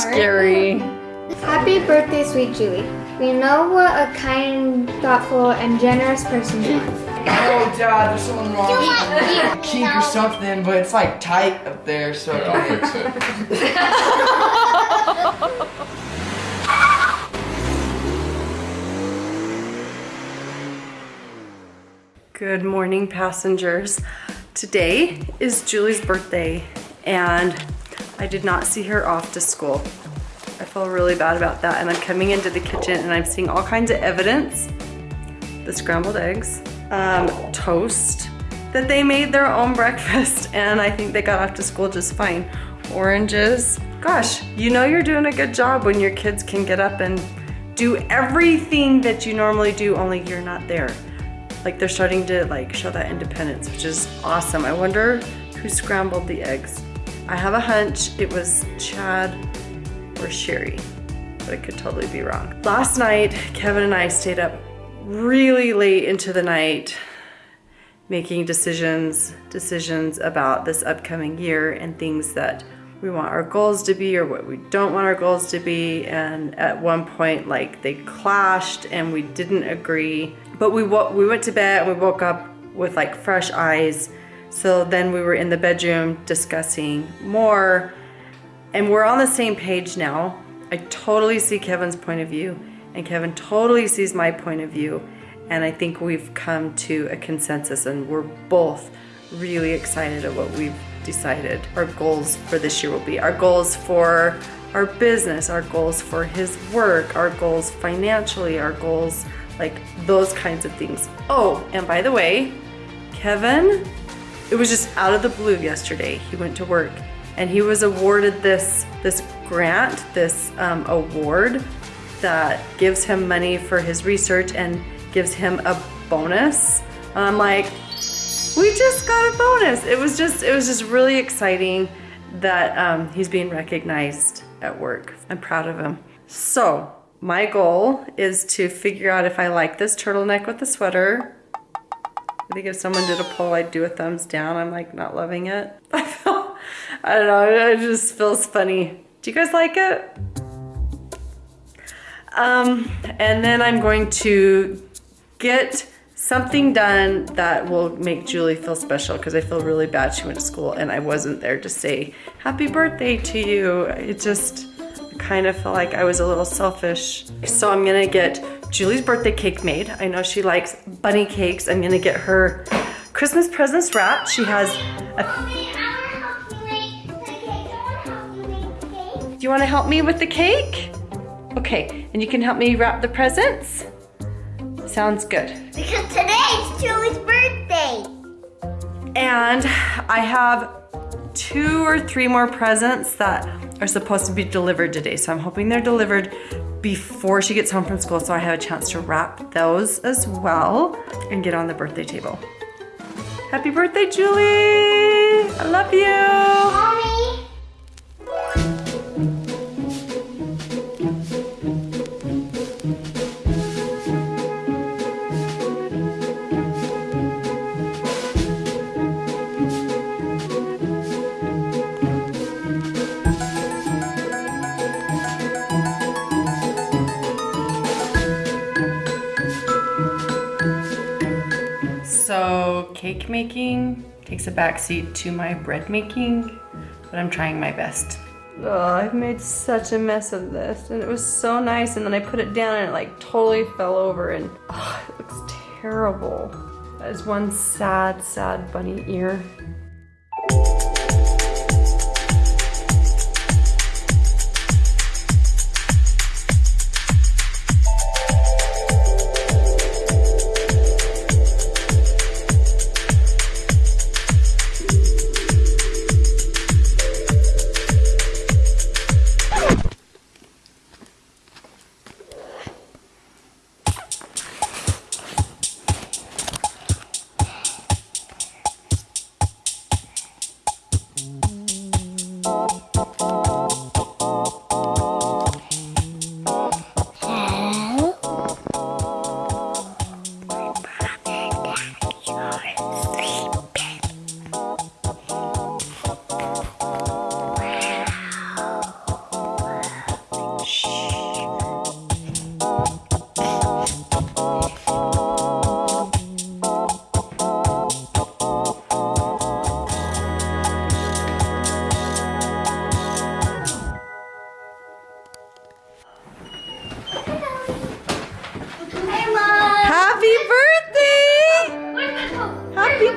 scary. Happy birthday, sweet Julie. We know what a kind, thoughtful, and generous person you are. Oh, Dad, there's something wrong with a kink or something, but it's like tight up there, so I I'll can't. fix it. Good morning, passengers. Today is Julie's birthday, and I did not see her off to school. I feel really bad about that, and I'm coming into the kitchen and I'm seeing all kinds of evidence. The scrambled eggs, um, toast, that they made their own breakfast, and I think they got off to school just fine. Oranges. Gosh, you know you're doing a good job when your kids can get up and do everything that you normally do, only you're not there like they're starting to like show that independence, which is awesome. I wonder who scrambled the eggs. I have a hunch it was Chad or Sherry, but I could totally be wrong. Last night, Kevin and I stayed up really late into the night making decisions, decisions about this upcoming year and things that we want our goals to be or what we don't want our goals to be. And at one point, like they clashed and we didn't agree. But we we went to bed and we woke up with like fresh eyes. So then we were in the bedroom discussing more, and we're on the same page now. I totally see Kevin's point of view, and Kevin totally sees my point of view. And I think we've come to a consensus, and we're both really excited at what we've decided our goals for this year will be. Our goals for our business, our goals for his work, our goals financially, our goals like those kinds of things. Oh, and by the way, Kevin, it was just out of the blue yesterday. He went to work and he was awarded this this grant, this um, award that gives him money for his research and gives him a bonus. And I'm like, we just got a bonus. It was just it was just really exciting that um, he's being recognized at work. I'm proud of him. So my goal is to figure out if I like this turtleneck with the sweater. I think if someone did a poll, I'd do a thumbs down. I'm like not loving it. I feel, I don't know, it just feels funny. Do you guys like it? Um, and then I'm going to get something done that will make Julie feel special because I feel really bad she went to school and I wasn't there to say happy birthday to you. It just kind of felt like I was a little selfish. So I'm gonna get Julie's birthday cake made. I know she likes bunny cakes. I'm gonna get her Christmas presents wrapped. She has a Do you want to help me with the cake? Okay, and you can help me wrap the presents? Sounds good. Because today is Julie's birthday. And I have two or three more presents that are supposed to be delivered today. So I'm hoping they're delivered before she gets home from school so I have a chance to wrap those as well and get on the birthday table. Happy birthday, Julie! I love you! Mommy. Cake making takes a backseat to my bread making, but I'm trying my best. Oh, I've made such a mess of this and it was so nice and then I put it down and it like totally fell over and oh, it looks terrible. That is one sad, sad bunny ear.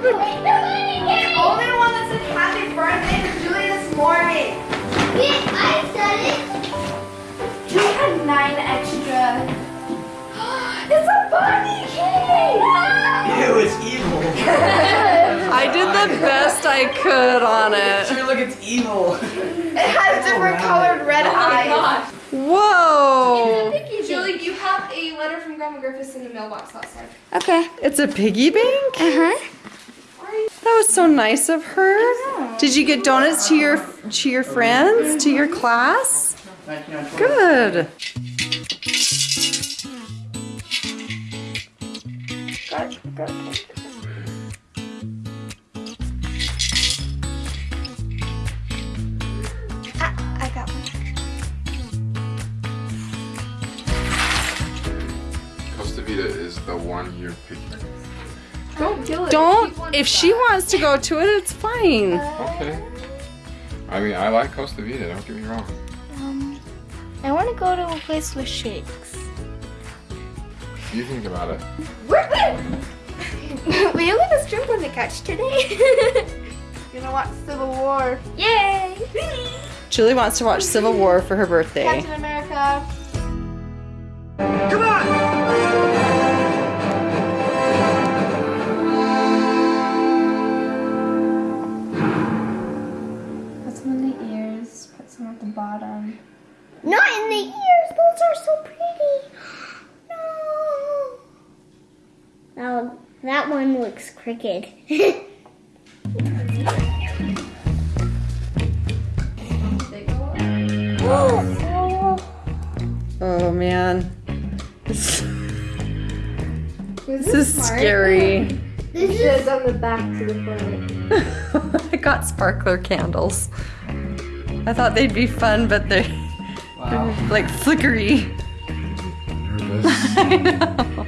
The only one that said happy birthday to Julie this morning. Wait, I said it. Julie had nine extra. it's a bunny cake! Ew, it's evil. I did the best I could on it. Sure, look, it's evil. It has oh, different oh, wow. colored red oh eyes. Whoa! Julie, you have a letter from Grandma Griffiths in the mailbox outside. Okay. It's a piggy bank? Uh-huh. That was so nice of her. Did you get donuts to your to your friends, to your class? Good. I got one. Costa Vida is the one you're picking. Don't kill it. Don't if she wants to go to it, it's fine. Okay. I mean, I like Costa Vida, don't get me wrong. Um, I want to go to a place with shakes. You think about it. we don't get a shrimp on the couch today. Gonna watch Civil War. Yay! Julie wants to watch Civil War for her birthday. Captain America. One looks crooked. Oh man. This, this is scary. This is on the back to the front. I got sparkler candles. I thought they'd be fun, but they're, Wow. they're like flickery. I know.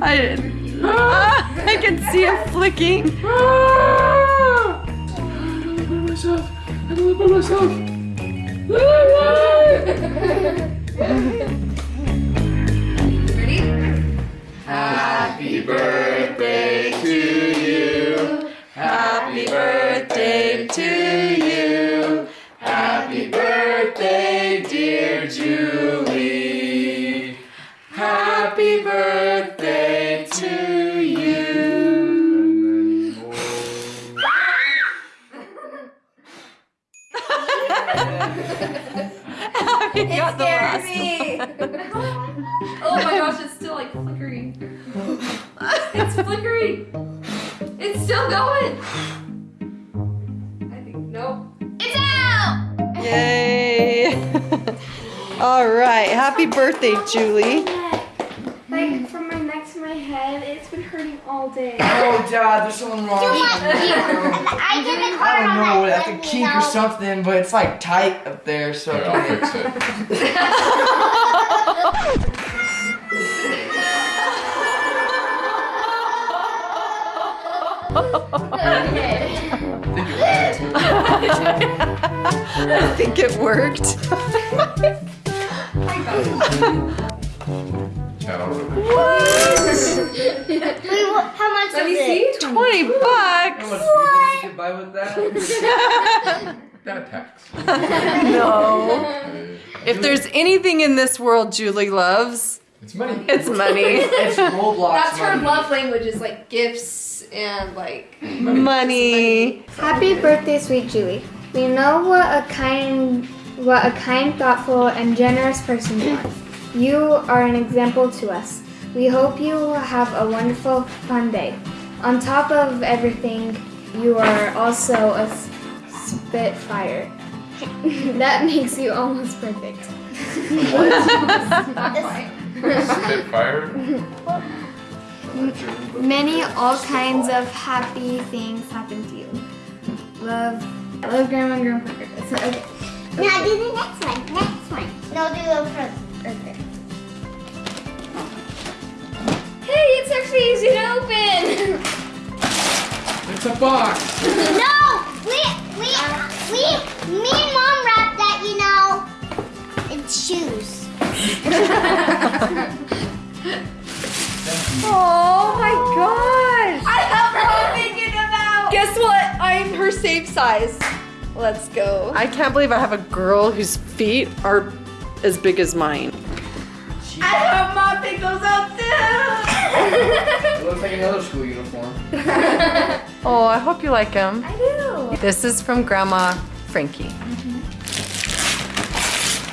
I, ah, I can see it flicking. Ah! Happy Happy got the last one. Oh my gosh, it's still like flickering. it's flickering. It's still going. I think nope. it's out. Yay! All right, happy birthday, Julie. Like from my neck to my head, it's been hurting all day. Oh, Dad, there's something wrong. I did a I card don't know, that. like a let me kink or something, but it's like tight up there, so Here, I I'll can't. fix it. I think it worked. Chad, I'll rub it. Wait, what, how much Let is me it? see. 20 How bucks. much people you get by with that? That tax. No. If there's anything in this world Julie loves, It's money. it's money. It's Roblox That's her love language is like gifts and like money. Happy birthday, sweet Julie. We know what a kind, what a kind, thoughtful, and generous person you are. You are an example to us. We hope you have a wonderful, fun day. On top of everything, you are also a spitfire. that makes you almost perfect. Spitfire? Many, all kinds of happy things happen to you. Love, love Grandma and Grandpa. Griffiths. Okay. Now do the next one. Next one. No, do the first. Okay. Hey, it's easy to open. It's a box. No, we we we me and mom wrapped that. You know, it's shoes. Oh my gosh! I have her thinking about. Guess what? I'm her safe size. Let's go. I can't believe I have a girl whose feet are as big as mine. She I hope mom picked those out too. It looks like another school uniform. Oh, I hope you like them. I do. This is from Grandma Frankie. Mm-hmm.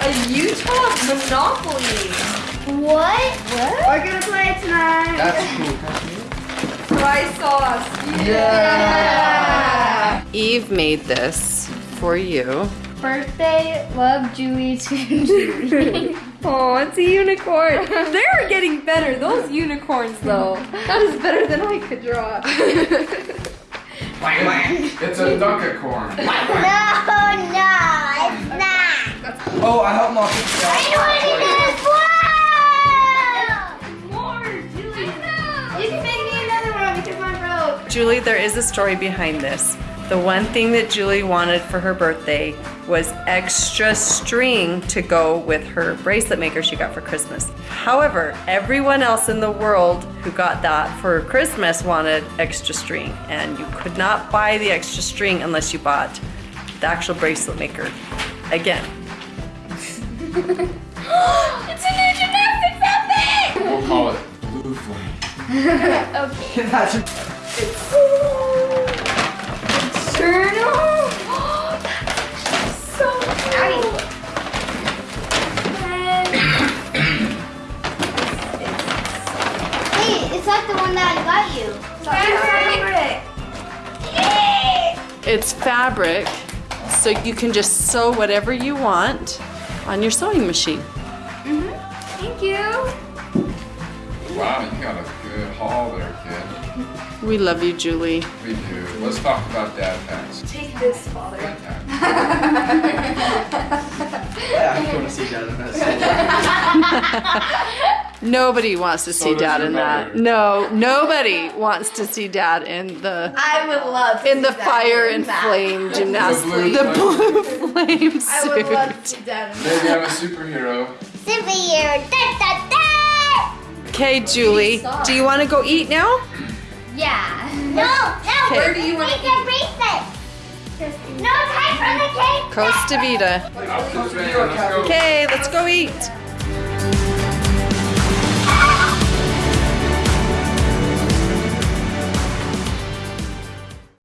A Utah Monopoly. What? What? We're gonna play tonight. That's cool. Fry sauce. Yeah. Eve made this for you. Birthday, love Julie to Julie. Oh, it's a unicorn. They're getting better. Those unicorns, though. That is better than I could draw. It's a duckicorn. No, no, it's not. Oh, I helped mom I know what it is. Wow. More, Julie. You can make me another one because mine broke. Julie, there is a story behind this. The one thing that Julie wanted for her birthday was extra string to go with her bracelet maker she got for Christmas. However, everyone else in the world who got that for Christmas wanted extra string, and you could not buy the extra string unless you bought the actual bracelet maker. Again, It's a new gymnastics outfit. We'll call it blue flame. That's Journal. Fabric, so you can just sew whatever you want on your sewing machine. Mhm. Thank you. Wow, you got a good haul there, kid. We love you, Julie. We do. Let's talk about dad packs. Take this, father. Dad packs. yeah, I want to see that in that. Nobody wants to So see does dad in that. mother. No, nobody wants to see dad in the I would love to in the see fire in and that. flame gymnastics. blue The blue flame suit. I would love to suit. see that in Maybe. I'm a superhero. Superhero. Da, da, da. Okay, Julie, do you want to go eat now? Yeah. No, no. Where do you wanna Take your bracelet. No time for the cake. Costa Vida. Up to the van. Let's go. Okay, let's go eat.